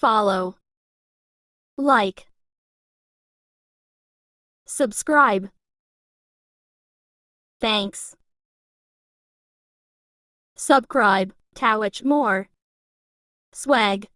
follow, like, subscribe. Thanks. Subscribe, Towich more. Swag.